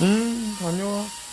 음, 다녀와.